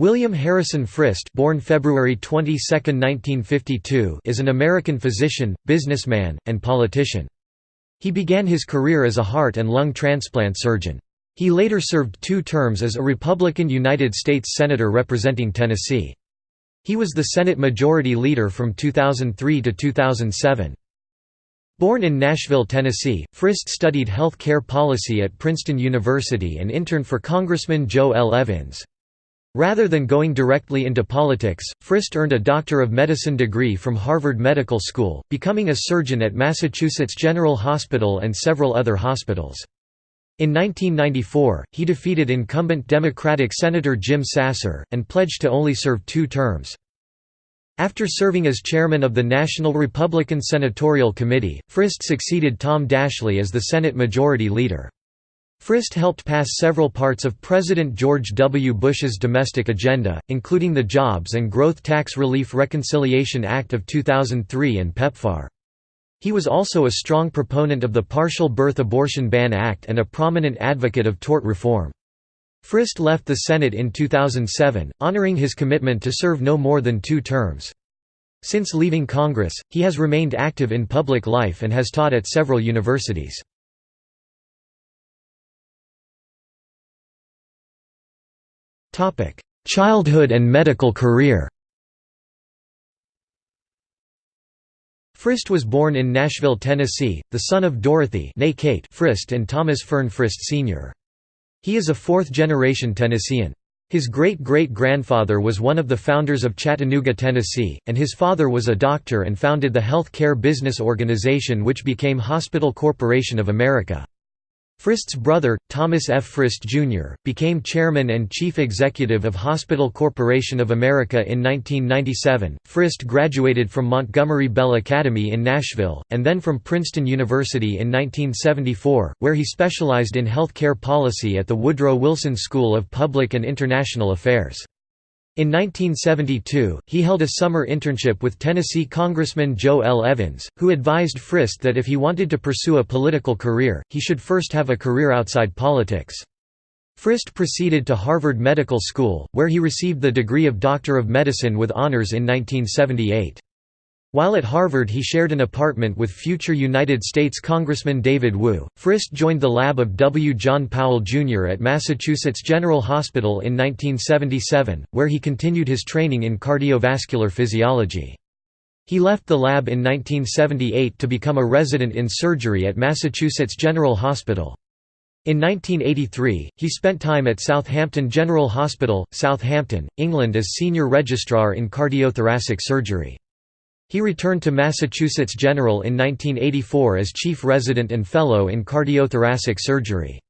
William Harrison Frist born February 22, 1952, is an American physician, businessman, and politician. He began his career as a heart and lung transplant surgeon. He later served two terms as a Republican United States Senator representing Tennessee. He was the Senate Majority Leader from 2003 to 2007. Born in Nashville, Tennessee, Frist studied health care policy at Princeton University and interned for Congressman Joe L. Evins. Rather than going directly into politics, Frist earned a Doctor of Medicine degree from Harvard Medical School, becoming a surgeon at Massachusetts General Hospital and several other hospitals. In 1994, he defeated incumbent Democratic Senator Jim Sasser, and pledged to only serve two terms. After serving as chairman of the National Republican Senatorial Committee, Frist succeeded Tom Daschle as the Senate Majority Leader. Frist helped pass several parts of President George W. Bush's domestic agenda, including the Jobs and Growth Tax Relief Reconciliation Act of 2003 and PEPFAR. He was also a strong proponent of the Partial Birth Abortion Ban Act and a prominent advocate of tort reform. Frist left the Senate in 2007, honoring his commitment to serve no more than two terms. Since leaving Congress, he has remained active in public life and has taught at several universities. Childhood and medical career Frist was born in Nashville, Tennessee, the son of Dorothy Kate Frist and Thomas Fearn Frist Sr. He is a fourth-generation Tennessean. His great-great-grandfather was one of the founders of Chattanooga, Tennessee, and his father was a doctor and founded the health care business organization which became Hospital Corporation of America. Frist's brother, Thomas F. Frist, Jr., became chairman and chief executive of Hospital Corporation of America in 1997. Frist graduated from Montgomery Bell Academy in Nashville, and then from Princeton University in 1974, where he specialized in health care policy at the Woodrow Wilson School of Public and International Affairs. In 1972, he held a summer internship with Tennessee Congressman Joe L. Evins, who advised Frist that if he wanted to pursue a political career, he should first have a career outside politics. Frist proceeded to Harvard Medical School, where he received the degree of Doctor of Medicine with honors in 1978. While at Harvard he shared an apartment with future United States Congressman David Wu. Frist joined the lab of W. John Powell, Jr. at Massachusetts General Hospital in 1977, where he continued his training in cardiovascular physiology. He left the lab in 1978 to become a resident in surgery at Massachusetts General Hospital. In 1983, he spent time at Southampton General Hospital, Southampton, England as senior registrar in cardiothoracic surgery. He returned to Massachusetts General in 1984 as chief resident and fellow in cardiothoracic surgery.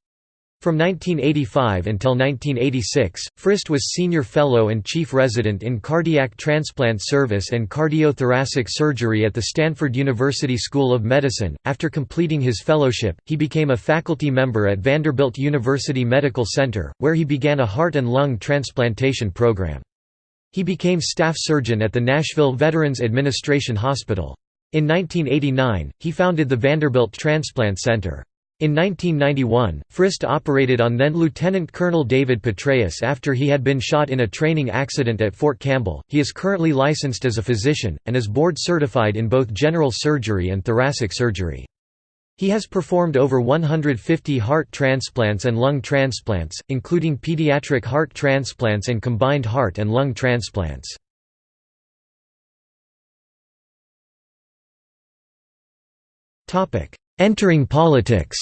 From 1985 until 1986, Frist was senior fellow and chief resident in cardiac transplant service and cardiothoracic surgery at the Stanford University School of Medicine. After completing his fellowship, he became a faculty member at Vanderbilt University Medical Center, where he began a heart and lung transplantation program. He became staff surgeon at the Nashville Veterans Administration Hospital. In 1989, he founded the Vanderbilt Transplant Center. In 1991, Frist operated on then Lieutenant Colonel David Petraeus after he had been shot in a training accident at Fort Campbell. He is currently licensed as a physician, and is board certified in both general surgery and thoracic surgery. He has performed over 150 heart transplants and lung transplants, including pediatric heart transplants and combined heart and lung transplants. Entering politics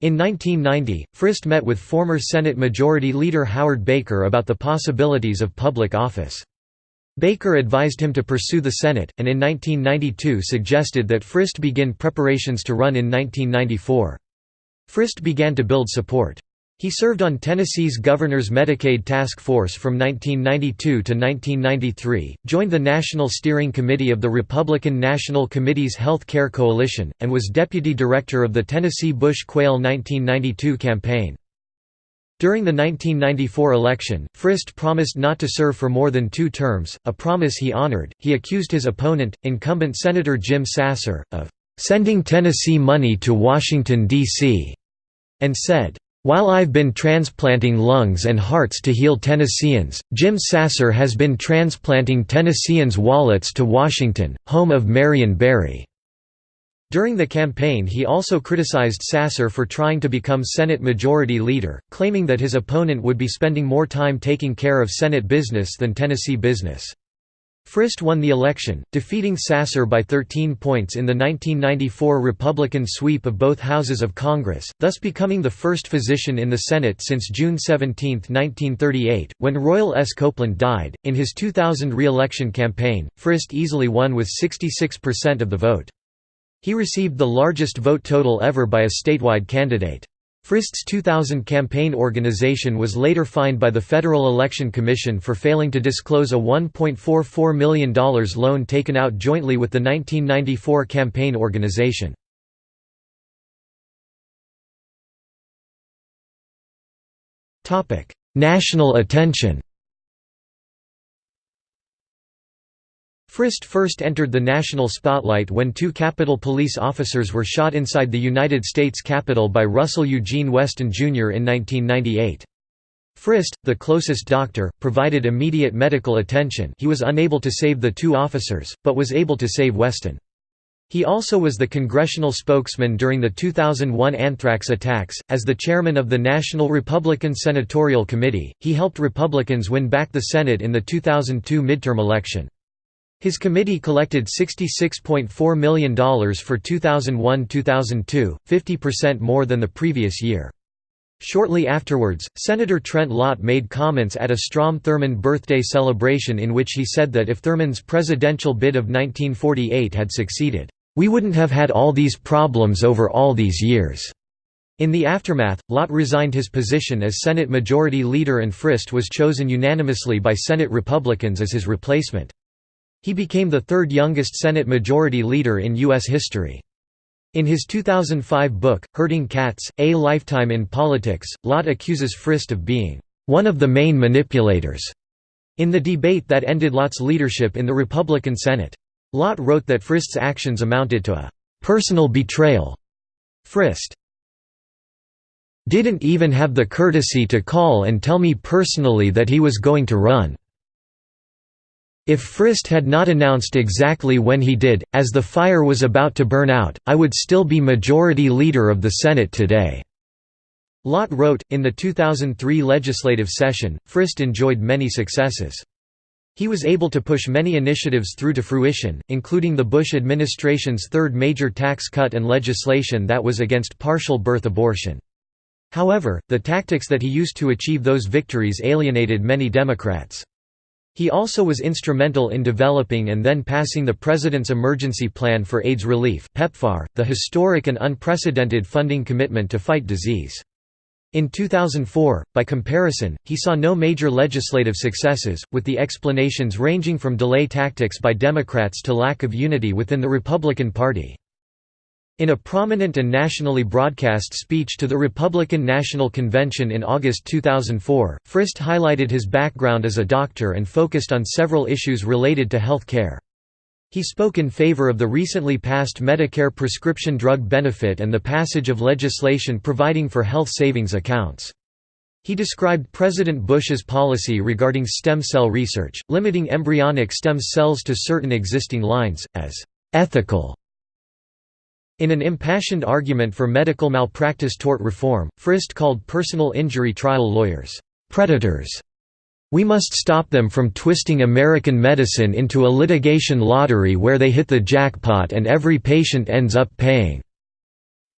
In 1990, Frist met with former Senate Majority Leader Howard Baker about the possibilities of public office. Baker advised him to pursue the Senate, and in 1992 suggested that Frist begin preparations to run in 1994. Frist began to build support. He served on Tennessee's Governor's Medicaid Task Force from 1992 to 1993, joined the National Steering Committee of the Republican National Committee's Health Care Coalition, and was deputy director of the Tennessee Bush-Quayle 1992 campaign. During the 1994 election, Frist promised not to serve for more than two terms, a promise he honored. He accused his opponent, incumbent Senator Jim Sasser, of sending Tennessee money to Washington, D.C., and said, While I've been transplanting lungs and hearts to heal Tennesseans, Jim Sasser has been transplanting Tennesseans' wallets to Washington, home of Marion Barry." During the campaign he also criticized Sasser for trying to become Senate Majority Leader, claiming that his opponent would be spending more time taking care of Senate business than Tennessee business. Frist won the election, defeating Sasser by 13 points in the 1994 Republican sweep of both houses of Congress, thus becoming the first physician in the Senate since June 17, 1938, when Royal S. Copeland died. In his 2000 re-election campaign, Frist easily won with 66% of the vote. He received the largest vote total ever by a statewide candidate. Frist's 2000 campaign organization was later fined by the Federal Election Commission for failing to disclose a $1.44 million loan taken out jointly with the 1994 campaign organization. National attention Frist first entered the national spotlight when two Capitol Police officers were shot inside the United States Capitol by Russell Eugene Weston Jr. in 1998. Frist, the closest doctor, provided immediate medical attention he was unable to save the two officers, but was able to save Weston. He also was the congressional spokesman during the 2001 anthrax attacks. As the chairman of the National Republican Senatorial Committee, he helped Republicans win back the Senate in the 2002 midterm election. His committee collected $66.4 million for 2001–2002, 50% more than the previous year. Shortly afterwards, Senator Trent Lott made comments at a Strom Thurmond birthday celebration in which he said that if Thurmond's presidential bid of 1948 had succeeded, "...we wouldn't have had all these problems over all these years." In the aftermath, Lott resigned his position as Senate Majority Leader and Frist was chosen unanimously by Senate Republicans as his replacement. He became the third youngest Senate Majority Leader in U.S. history. In his 2005 book, Herding Cats, A Lifetime in Politics, Lott accuses Frist of being one of the main manipulators in the debate that ended Lott's leadership in the Republican Senate. Lott wrote that Frist's actions amounted to a personal betrayal. Frist didn't even have the courtesy to call and tell me personally that he was going to run. If Frist had not announced exactly when he did, as the fire was about to burn out, I would still be Majority Leader of the Senate today." Lott wrote, in the 2003 legislative session, Frist enjoyed many successes. He was able to push many initiatives through to fruition, including the Bush administration's third major tax cut and legislation that was against partial birth abortion. However, the tactics that he used to achieve those victories alienated many Democrats. He also was instrumental in developing and then passing the President's Emergency Plan for AIDS Relief PEPFAR, the historic and unprecedented funding commitment to fight disease. In 2004, by comparison, he saw no major legislative successes, with the explanations ranging from delay tactics by Democrats to lack of unity within the Republican Party. In a prominent and nationally broadcast speech to the Republican National Convention in August 2004, Frist highlighted his background as a doctor and focused on several issues related to health care. He spoke in favor of the recently passed Medicare prescription drug benefit and the passage of legislation providing for health savings accounts. He described President Bush's policy regarding stem cell research, limiting embryonic stem cells to certain existing lines, as ethical in an impassioned argument for medical malpractice tort reform, Frist called personal injury trial lawyers, "...predators." We must stop them from twisting American medicine into a litigation lottery where they hit the jackpot and every patient ends up paying.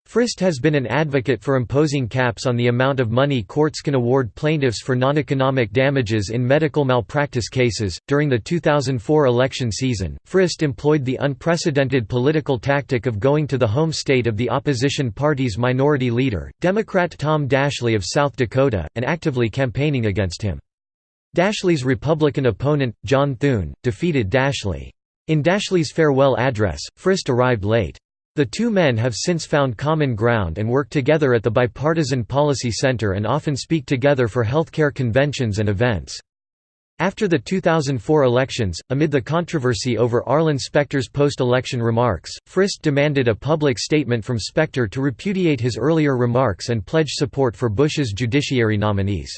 Frist has been an advocate for imposing caps on the amount of money courts can award plaintiffs for non-economic damages in medical malpractice cases. During the 2004 election season, Frist employed the unprecedented political tactic of going to the home state of the opposition party's minority leader, Democrat Tom Daschle of South Dakota, and actively campaigning against him. Daschle's Republican opponent, John Thune, defeated Daschle. In Daschle's farewell address, Frist arrived late. The two men have since found common ground and work together at the Bipartisan Policy Center and often speak together for healthcare conventions and events. After the 2004 elections, amid the controversy over Arlen Specter's post-election remarks, Frist demanded a public statement from Specter to repudiate his earlier remarks and pledge support for Bush's judiciary nominees.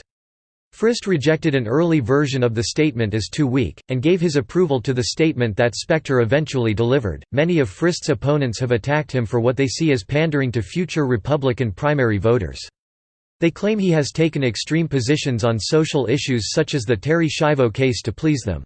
Frist rejected an early version of the statement as too weak, and gave his approval to the statement that Specter eventually delivered. Many of Frist's opponents have attacked him for what they see as pandering to future Republican primary voters. They claim he has taken extreme positions on social issues such as the Terri Schiavo case to please them.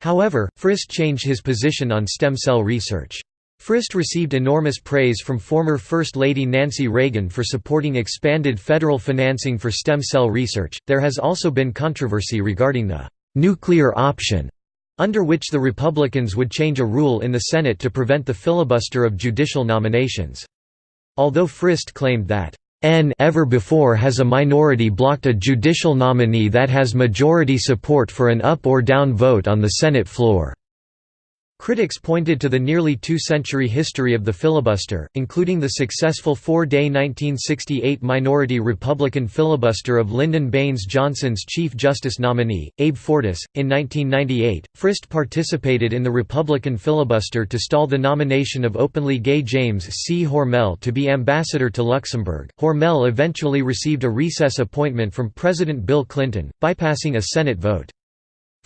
However, Frist changed his position on stem cell research. Frist received enormous praise from former First Lady Nancy Reagan for supporting expanded federal financing for stem cell research. There has also been controversy regarding the nuclear option, under which the Republicans would change a rule in the Senate to prevent the filibuster of judicial nominations. Although Frist claimed that N ever before has a minority blocked a judicial nominee that has majority support for an up or down vote on the Senate floor. Critics pointed to the nearly two-century history of the filibuster, including the successful four-day 1968 minority Republican filibuster of Lyndon Baines Johnson's Chief Justice nominee, Abe Fortas. In 1998, Frist participated in the Republican filibuster to stall the nomination of openly gay James C. Hormel to be ambassador to Luxembourg. Hormel eventually received a recess appointment from President Bill Clinton, bypassing a Senate vote.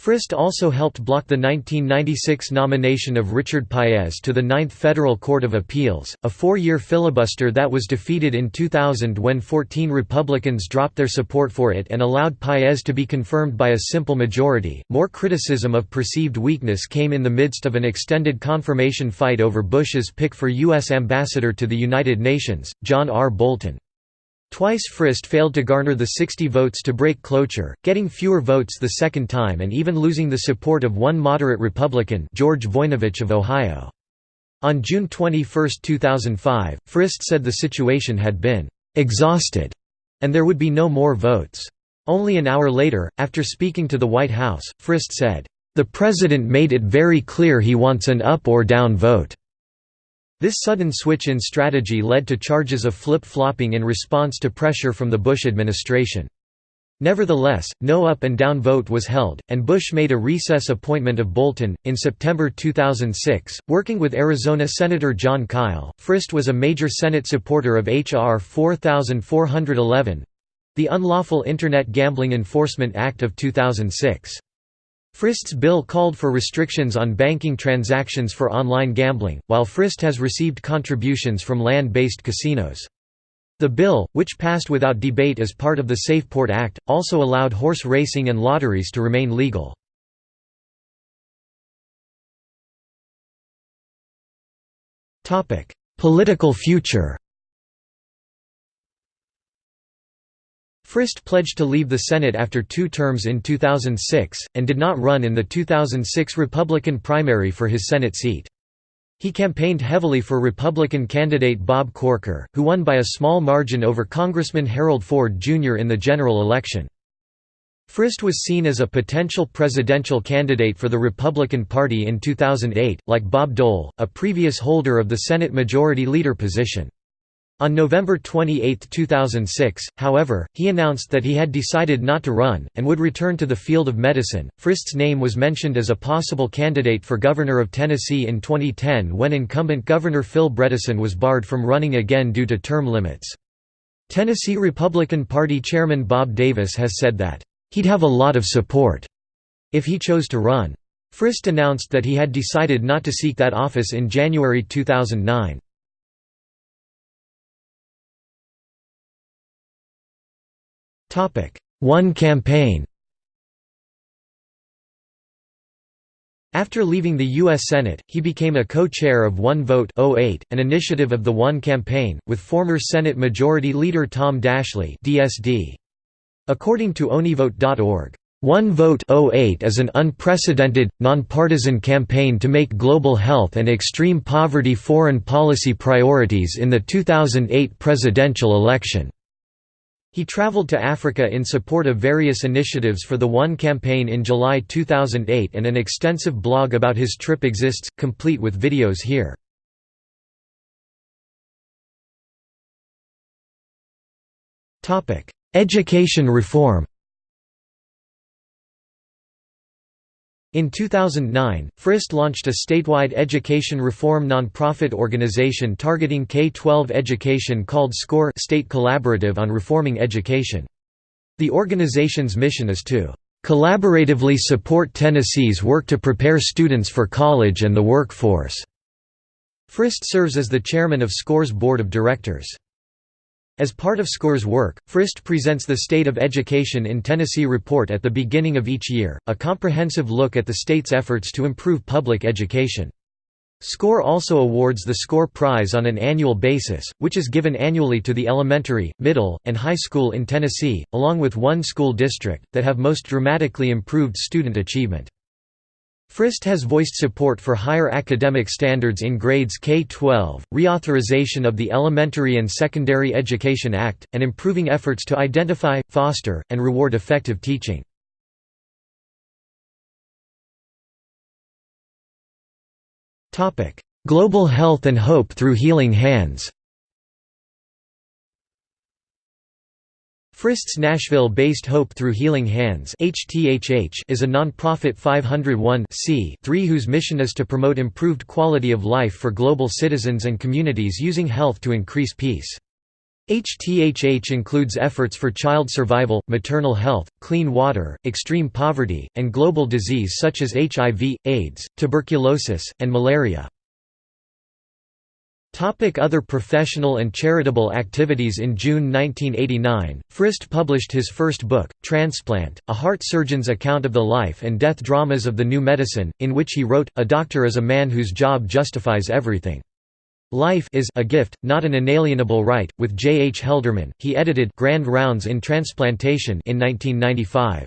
Frist also helped block the 1996 nomination of Richard Paez to the Ninth Federal Court of Appeals, a four-year filibuster that was defeated in 2000 when 14 Republicans dropped their support for it and allowed Paez to be confirmed by a simple majority. More criticism of perceived weakness came in the midst of an extended confirmation fight over Bush's pick for U.S. ambassador to the United Nations, John R. Bolton. Twice Frist failed to garner the 60 votes to break cloture, getting fewer votes the second time and even losing the support of one moderate Republican George Voinovich of Ohio. On June 21, 2005, Frist said the situation had been «exhausted» and there would be no more votes. Only an hour later, after speaking to the White House, Frist said, "...the President made it very clear he wants an up or down vote." This sudden switch in strategy led to charges of flip-flopping in response to pressure from the Bush administration. Nevertheless, no up and down vote was held, and Bush made a recess appointment of Bolton. In September 2006, working with Arizona Senator Jon Kyl, Frist was a major Senate supporter of H.R. 4411 the Unlawful Internet Gambling Enforcement Act of 2006. Frist's bill called for restrictions on banking transactions for online gambling, while Frist has received contributions from land-based casinos. The bill, which passed without debate as part of the SafePort Act, also allowed horse racing and lotteries to remain legal. Political future Frist pledged to leave the Senate after two terms in 2006, and did not run in the 2006 Republican primary for his Senate seat. He campaigned heavily for Republican candidate Bob Corker, who won by a small margin over Congressman Harold Ford Jr. in the general election. Frist was seen as a potential presidential candidate for the Republican Party in 2008, like Bob Dole, a previous holder of the Senate Majority Leader position. On November 28, 2006, however, he announced that he had decided not to run, and would return to the field of medicine. Frist's name was mentioned as a possible candidate for governor of Tennessee in 2010 when incumbent Governor Phil Bredesen was barred from running again due to term limits. Tennessee Republican Party Chairman Bob Davis has said that, "...he'd have a lot of support," if he chose to run. Frist announced that he had decided not to seek that office in January 2009. One campaign After leaving the U.S. Senate, he became a co-chair of One Vote 08, an initiative of the One Campaign, with former Senate Majority Leader Tom Daschle DSD. According to OneVote.org, One Vote 08 is an unprecedented, nonpartisan campaign to make global health and extreme poverty foreign policy priorities in the 2008 presidential election. He traveled to Africa in support of various initiatives for the One campaign in July 2008 and an extensive blog about his trip exists, complete with videos here. Education reform In 2009, Frist launched a statewide education reform nonprofit organization targeting K-12 education called SCORE State Collaborative on Reforming Education. The organization's mission is to "...collaboratively support Tennessee's work to prepare students for college and the workforce." Frist serves as the chairman of SCORE's board of directors. As part of SCORE's work, FRIST presents the State of Education in Tennessee report at the beginning of each year, a comprehensive look at the state's efforts to improve public education. SCORE also awards the SCORE Prize on an annual basis, which is given annually to the elementary, middle, and high school in Tennessee, along with one school district, that have most dramatically improved student achievement. FRIST has voiced support for higher academic standards in grades K-12, reauthorization of the Elementary and Secondary Education Act, and improving efforts to identify, foster, and reward effective teaching. Global health and hope through healing hands Frist's Nashville-based Hope Through Healing Hands is a non-profit 501 whose mission is to promote improved quality of life for global citizens and communities using health to increase peace. HTHH includes efforts for child survival, maternal health, clean water, extreme poverty, and global disease such as HIV, AIDS, tuberculosis, and malaria. Other professional and charitable activities In June 1989, Frist published his first book, Transplant, a heart surgeon's account of the life and death dramas of the new medicine, in which he wrote, A doctor is a man whose job justifies everything. Life is a gift, not an inalienable right. With J. H. Helderman, he edited Grand Rounds in Transplantation in 1995.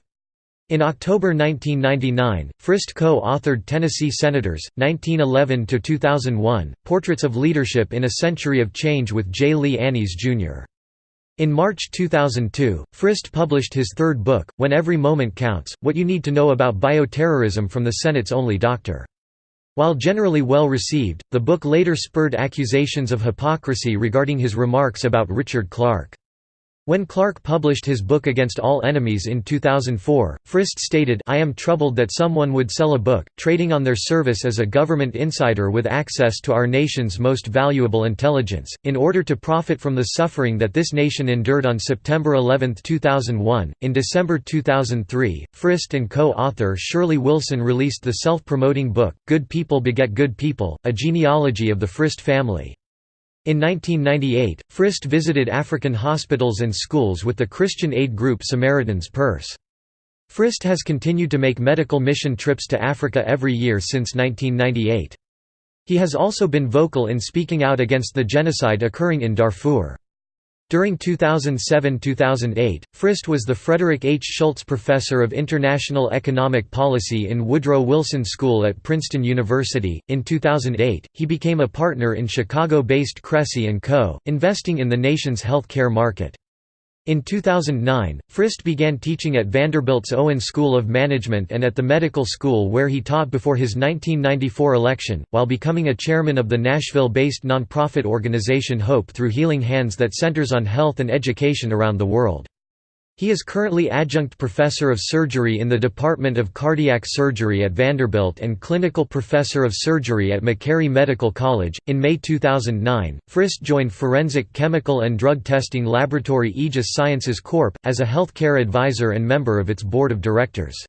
In October 1999, Frist co-authored Tennessee Senators, 1911–2001, Portraits of Leadership in a Century of Change with J. Lee Annis, Jr. In March 2002, Frist published his third book, When Every Moment Counts, What You Need to Know About Bioterrorism from the Senate's Only Doctor. While generally well received, the book later spurred accusations of hypocrisy regarding his remarks about Richard Clarke. When Clarke published his book Against All Enemies in 2004, Frist stated I am troubled that someone would sell a book, trading on their service as a government insider with access to our nation's most valuable intelligence, in order to profit from the suffering that this nation endured on September 11, 2001. In December 2003, Frist and co-author Shirley Wilson released the self-promoting book, Good People Beget Good People, a genealogy of the Frist family. In 1998, Frist visited African hospitals and schools with the Christian aid group Samaritan's Purse. Frist has continued to make medical mission trips to Africa every year since 1998. He has also been vocal in speaking out against the genocide occurring in Darfur. During 2007–2008, Frist was the Frederick H. Schultz Professor of International Economic Policy in Woodrow Wilson School at Princeton University. In 2008, he became a partner in Chicago-based Cressey & Co., investing in the nation's healthcare market. In 2009, Frist began teaching at Vanderbilt's Owen School of Management and at the medical school where he taught before his 1994 election, while becoming a chairman of the Nashville-based nonprofit organization Hope Through Healing Hands that centers on health and education around the world. He is currently adjunct professor of surgery in the Department of Cardiac Surgery at Vanderbilt and clinical professor of surgery at Meharry Medical College. In May 2009, Frist joined forensic chemical and drug testing laboratory Aegis Sciences Corp. as a healthcare advisor and member of its board of directors.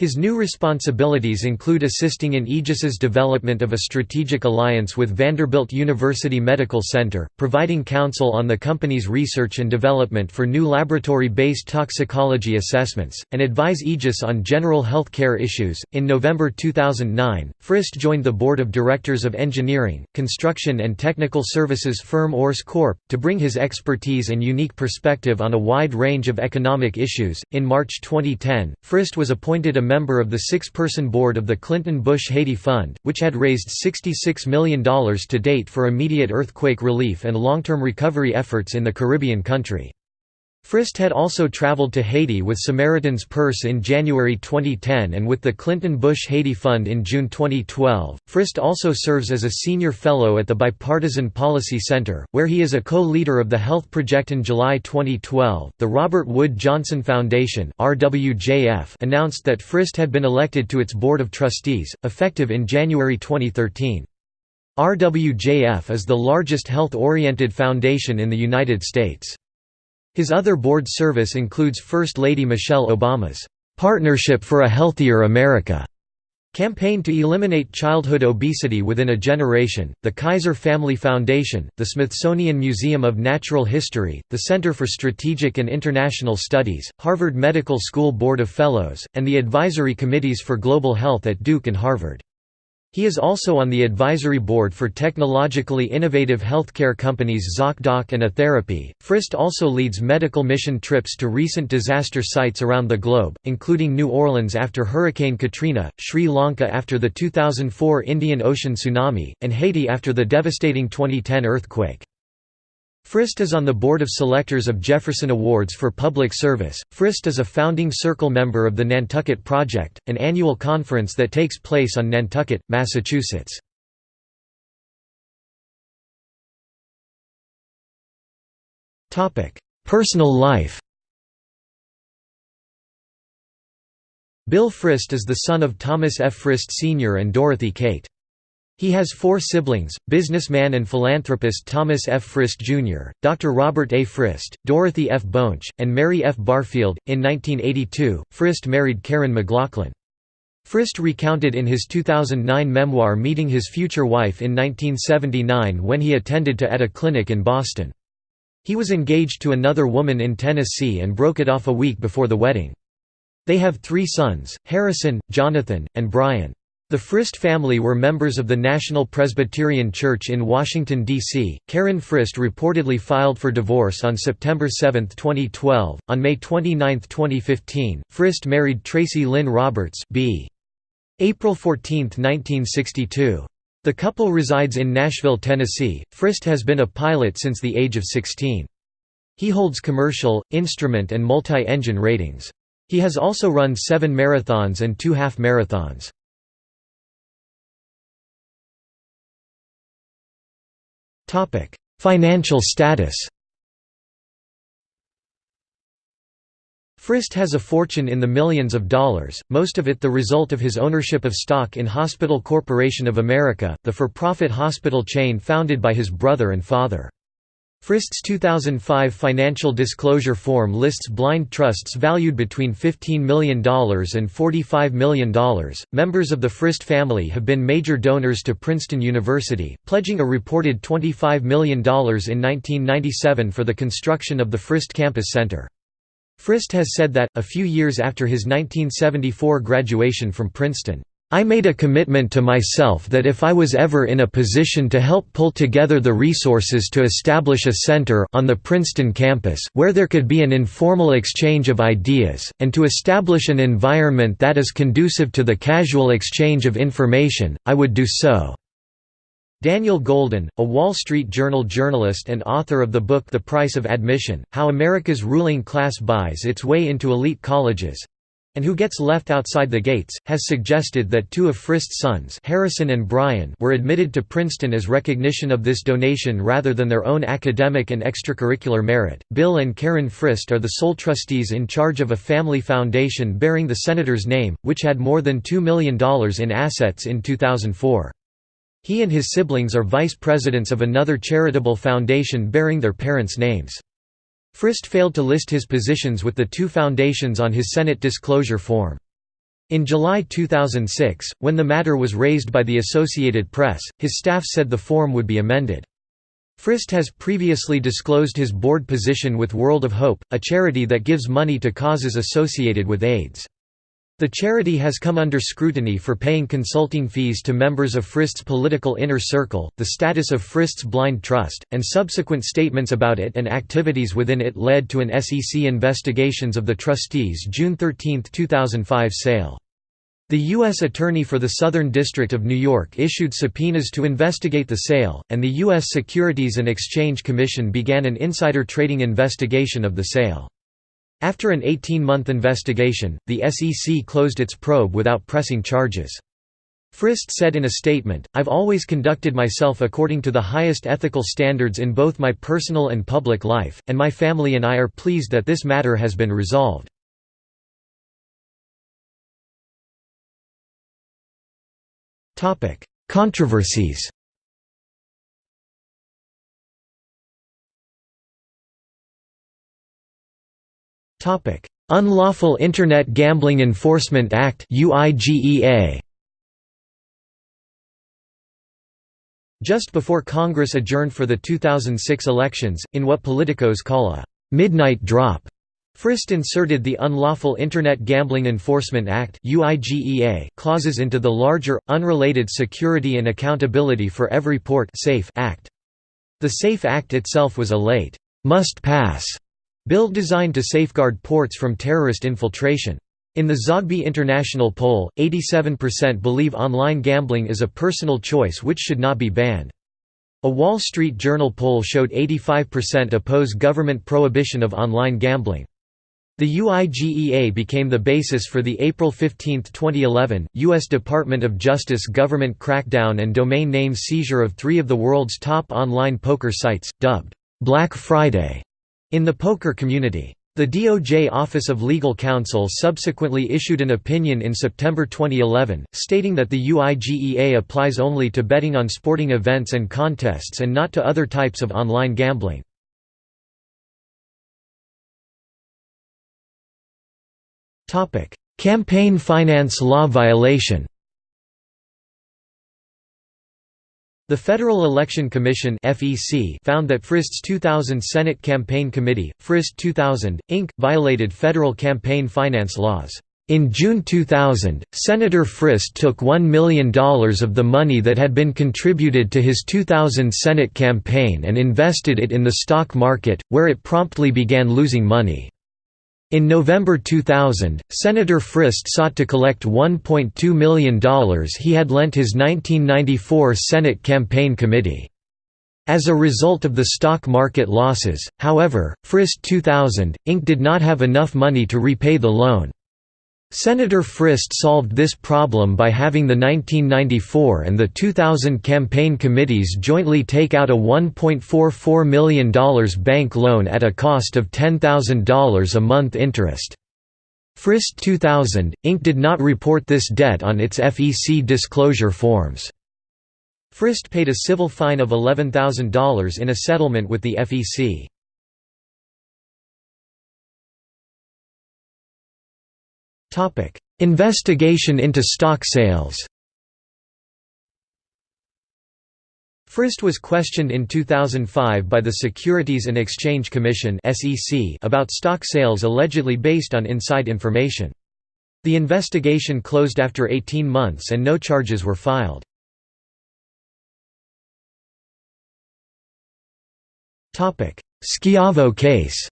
His new responsibilities include assisting in Aegis's development of a strategic alliance with Vanderbilt University Medical Center, providing counsel on the company's research and development for new laboratory-based toxicology assessments, and advise Aegis on general health care issues. In November 2009, Frist joined the board of directors of engineering, construction and technical services firm URS Corp to bring his expertise and unique perspective on a wide range of economic issues. In March 2010, Frist was appointed a member of the six-person board of the Clinton-Bush Haiti Fund, which had raised $66 million to date for immediate earthquake relief and long-term recovery efforts in the Caribbean country. Frist had also traveled to Haiti with Samaritan's Purse in January 2010 and with the Clinton-Bush Haiti Fund in June 2012. Frist also serves as a senior fellow at the Bipartisan Policy Center, where he is a co-leader of the Health Project. In July 2012, the Robert Wood Johnson Foundation (RWJF) announced that Frist had been elected to its board of trustees, effective in January 2013. RWJF is the largest health-oriented foundation in the United States. His other board service includes First Lady Michelle Obama's "'Partnership for a Healthier America' campaign to eliminate childhood obesity within a generation, the Kaiser Family Foundation, the Smithsonian Museum of Natural History, the Center for Strategic and International Studies, Harvard Medical School Board of Fellows, and the advisory committees for global health at Duke and Harvard. He is also on the advisory board for technologically innovative healthcare companies ZocDoc and Atherapy. Frist also leads medical mission trips to recent disaster sites around the globe, including New Orleans after Hurricane Katrina, Sri Lanka after the 2004 Indian Ocean tsunami, and Haiti after the devastating 2010 earthquake. Frist is on the board of selectors of Jefferson Awards for Public Service. Frist is a founding circle member of the Nantucket Project, an annual conference that takes place on Nantucket, Massachusetts. Topic: Personal life. Bill Frist is the son of Thomas F. Frist Sr. and Dorothy Kate. He has four siblings, businessman and philanthropist Thomas F. Frist Jr., Dr. Robert A. Frist, Dorothy F. Boensch, and Mary F. Barfield. In 1982, Frist married Karen McLaughlin. Frist recounted in his 2009 memoir meeting his future wife in 1979 when he attended to at a clinic in Boston. He was engaged to another woman in Tennessee and broke it off a week before the wedding. They have three sons, Harrison, Jonathan, and Brian. The Frist family were members of the National Presbyterian Church in Washington, D.C. Karen Frist reportedly filed for divorce on September 7, 2012. On May 29, 2015, Frist married Tracy Lynn Roberts B. April 14, 1962. The couple resides in Nashville, Tennessee. Frist has been a pilot since the age of 16. He holds commercial, instrument and multi-engine ratings. He has also run seven marathons and two half marathons. Financial status Frist has a fortune in the millions of dollars, most of it the result of his ownership of stock in Hospital Corporation of America, the for-profit hospital chain founded by his brother and father. Frist's 2005 financial disclosure form lists blind trusts valued between $15 million and $45 million. Members of the Frist family have been major donors to Princeton University, pledging a reported $25 million in 1997 for the construction of the Frist Campus Center. Frist has said that, a few years after his 1974 graduation from Princeton, I made a commitment to myself that if I was ever in a position to help pull together the resources to establish a center on the Princeton campus where there could be an informal exchange of ideas, and to establish an environment that is conducive to the casual exchange of information, I would do so. Daniel Golden, a Wall Street Journal journalist and author of the book The Price of Admission, How America's Ruling Class Buys Its Way into Elite Colleges, and who gets left outside the gates, has suggested that two of Frist's sons Harrison and Brian were admitted to Princeton as recognition of this donation rather than their own academic and extracurricular merit. Bill and Karen Frist are the sole trustees in charge of a family foundation bearing the senator's name, which had more than $2 million in assets in 2004. He and his siblings are vice presidents of another charitable foundation bearing their parents' names. Frist failed to list his positions with the two foundations on his Senate disclosure form. In July 2006, when the matter was raised by the Associated Press, his staff said the form would be amended. Frist has previously disclosed his board position with World of Hope, a charity that gives money to causes associated with AIDS. The charity has come under scrutiny for paying consulting fees to members of Frist's political inner circle, the status of Frist's blind trust, and subsequent statements about it and activities within it led to an SEC investigations of the trustees' June 13, 2005 sale. The U.S. Attorney for the Southern District of New York issued subpoenas to investigate the sale, and the U.S. Securities and Exchange Commission began an insider trading investigation of the sale. After an 18-month investigation, the SEC closed its probe without pressing charges. Frist said in a statement, I've always conducted myself according to the highest ethical standards in both my personal and public life, and my family and I are pleased that this matter has been resolved. Controversies Unlawful Internet Gambling Enforcement Act (UIGEA). Just before Congress adjourned for the 2006 elections, in what politicos call a «midnight drop», Frist inserted the Unlawful Internet Gambling Enforcement Act (UIGEA) clauses into the larger, unrelated Security and Accountability for Every Port SAFE Act. The SAFE Act itself was a late, must-pass bill designed to safeguard ports from terrorist infiltration. In the Zogby International poll, 87% believe online gambling is a personal choice which should not be banned. A Wall Street Journal poll showed 85% oppose government prohibition of online gambling. The UIGEA became the basis for the April 15, 2011, U.S. Department of Justice government crackdown and domain name seizure of three of the world's top online poker sites, dubbed Black Friday in the poker community. The DOJ Office of Legal Counsel subsequently issued an opinion in September 2011, stating that the UIGEA applies only to betting on sporting events and contests and not to other types of online gambling. Campaign finance law violation The Federal Election Commission (FEC) found that Frist's 2000 Senate Campaign Committee, Frist 2000, Inc., violated federal campaign finance laws. In June 2000, Senator Frist took $1 million of the money that had been contributed to his 2000 Senate campaign and invested it in the stock market, where it promptly began losing money. In November 2000, Senator Frist sought to collect $1.2 million he had lent his 1994 Senate Campaign Committee. As a result of the stock market losses, however, Frist 2000, Inc. did not have enough money to repay the loan. Senator Frist solved this problem by having the 1994 and the 2000 campaign committees jointly take out a $1.44 million bank loan at a cost of $10,000 a month interest. Frist 2000, Inc. did not report this debt on its FEC disclosure forms. Frist paid a civil fine of $11,000 in a settlement with the FEC. Topic: Investigation into stock sales. Frist was questioned in 2005 by the Securities and Exchange Commission (SEC) about stock sales allegedly based on inside information. The investigation closed after 18 months and no charges were filed. Topic: Schiavo case.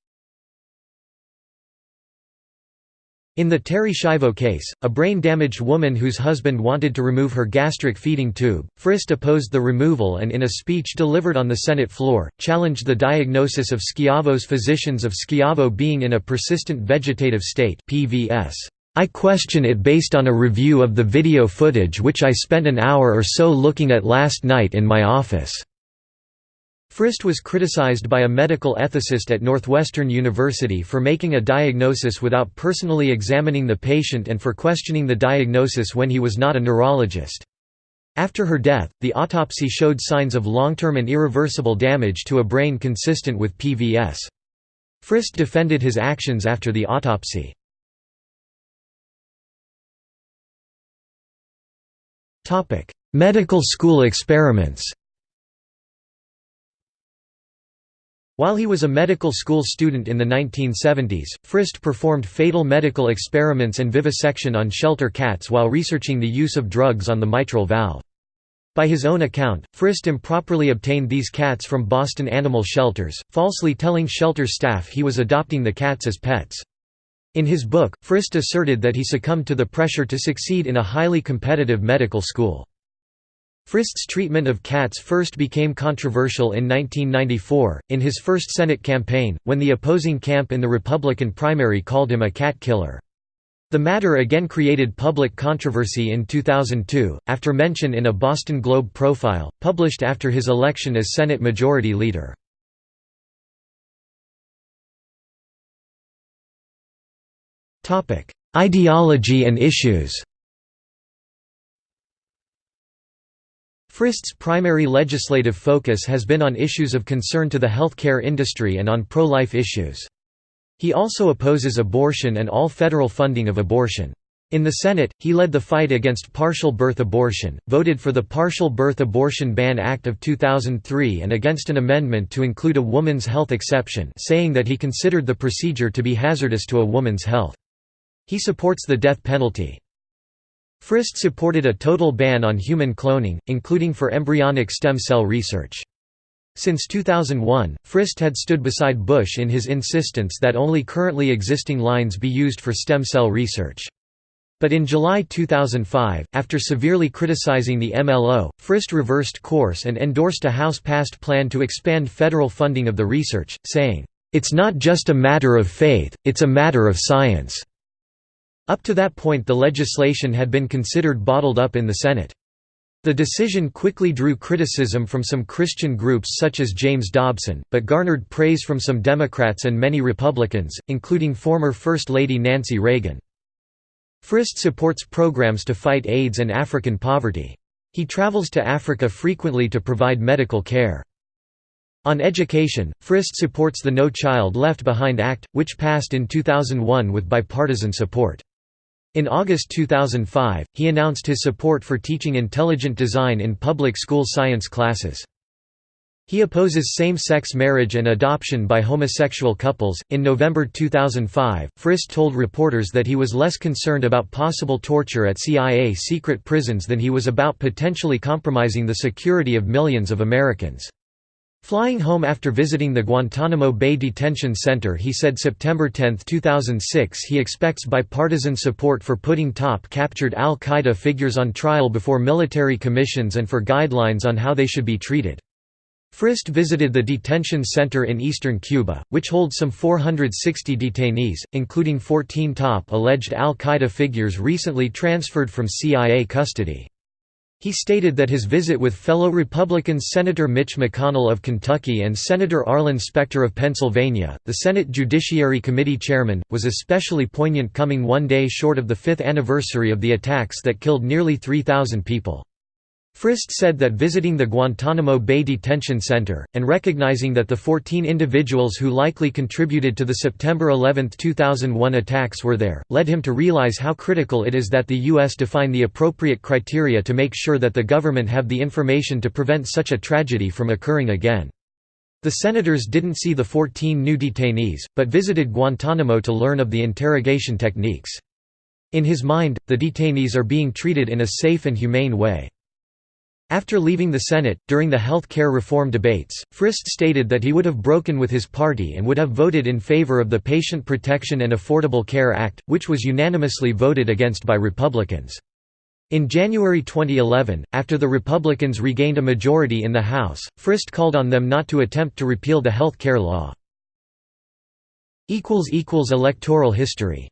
In the Terri Schiavo case, a brain-damaged woman whose husband wanted to remove her gastric feeding tube, Frist opposed the removal and in a speech delivered on the Senate floor, challenged the diagnosis of Schiavo's physicians of Schiavo being in a persistent vegetative state PVS. I question it based on a review of the video footage which I spent an hour or so looking at last night in my office. Frist was criticized by a medical ethicist at Northwestern University for making a diagnosis without personally examining the patient and for questioning the diagnosis when he was not a neurologist. After her death, the autopsy showed signs of long-term and irreversible damage to a brain consistent with PVS. Frist defended his actions after the autopsy. Medical school experiments While he was a medical school student in the 1970s, Frist performed fatal medical experiments and vivisection on shelter cats while researching the use of drugs on the mitral valve. By his own account, Frist improperly obtained these cats from Boston animal shelters, falsely telling shelter staff he was adopting the cats as pets. In his book, Frist asserted that he succumbed to the pressure to succeed in a highly competitive medical school. Frist's treatment of cats first became controversial in 1994, in his first Senate campaign, when the opposing camp in the Republican primary called him a cat killer. The matter again created public controversy in 2002, after mention in a Boston Globe profile, published after his election as Senate Majority Leader. Ideology and issues Frist's primary legislative focus has been on issues of concern to the healthcare industry and on pro-life issues. He also opposes abortion and all federal funding of abortion. In the Senate, he led the fight against partial birth abortion, voted for the Partial Birth Abortion Ban Act of 2003 and against an amendment to include a woman's health exception saying that he considered the procedure to be hazardous to a woman's health. He supports the death penalty. Frist supported a total ban on human cloning, including for embryonic stem cell research. Since 2001, Frist had stood beside Bush in his insistence that only currently existing lines be used for stem cell research. But in July 2005, after severely criticizing the MLO, Frist reversed course and endorsed a House-passed plan to expand federal funding of the research, saying, "...it's not just a matter of faith, it's a matter of science." Up to that point the legislation had been considered bottled up in the Senate. The decision quickly drew criticism from some Christian groups such as James Dobson, but garnered praise from some Democrats and many Republicans, including former First Lady Nancy Reagan. Frist supports programs to fight AIDS and African poverty. He travels to Africa frequently to provide medical care. On education, Frist supports the No Child Left Behind Act, which passed in 2001 with bipartisan support. In August 2005, he announced his support for teaching intelligent design in public school science classes. He opposes same-sex marriage and adoption by homosexual couples. In November 2005, Frist told reporters that he was less concerned about possible torture at CIA secret prisons than he was about potentially compromising the security of millions of Americans. Flying home after visiting the Guantanamo Bay Detention Center he said September 10, 2006 he expects bipartisan support for putting top captured al-Qaeda figures on trial before military commissions and for guidelines on how they should be treated. Frist visited the detention center in eastern Cuba, which holds some 460 detainees, including 14 top alleged al-Qaeda figures recently transferred from CIA custody. He stated that his visit with fellow Republicans Senator Mitch McConnell of Kentucky and Senator Arlen Specter of Pennsylvania, the Senate Judiciary Committee chairman, was especially poignant coming one day short of the fifth anniversary of the attacks that killed nearly 3,000 people. Frist said that visiting the Guantanamo Bay Detention Center, and recognizing that the 14 individuals who likely contributed to the September 11, 2001 attacks were there, led him to realize how critical it is that the U.S. define the appropriate criteria to make sure that the government have the information to prevent such a tragedy from occurring again. The senators didn't see the 14 new detainees, but visited Guantanamo to learn of the interrogation techniques. In his mind, the detainees are being treated in a safe and humane way. After leaving the Senate, during the health care reform debates, Frist stated that he would have broken with his party and would have voted in favor of the Patient Protection and Affordable Care Act, which was unanimously voted against by Republicans. In January 2011, after the Republicans regained a majority in the House, Frist called on them not to attempt to repeal the health care law. Electoral history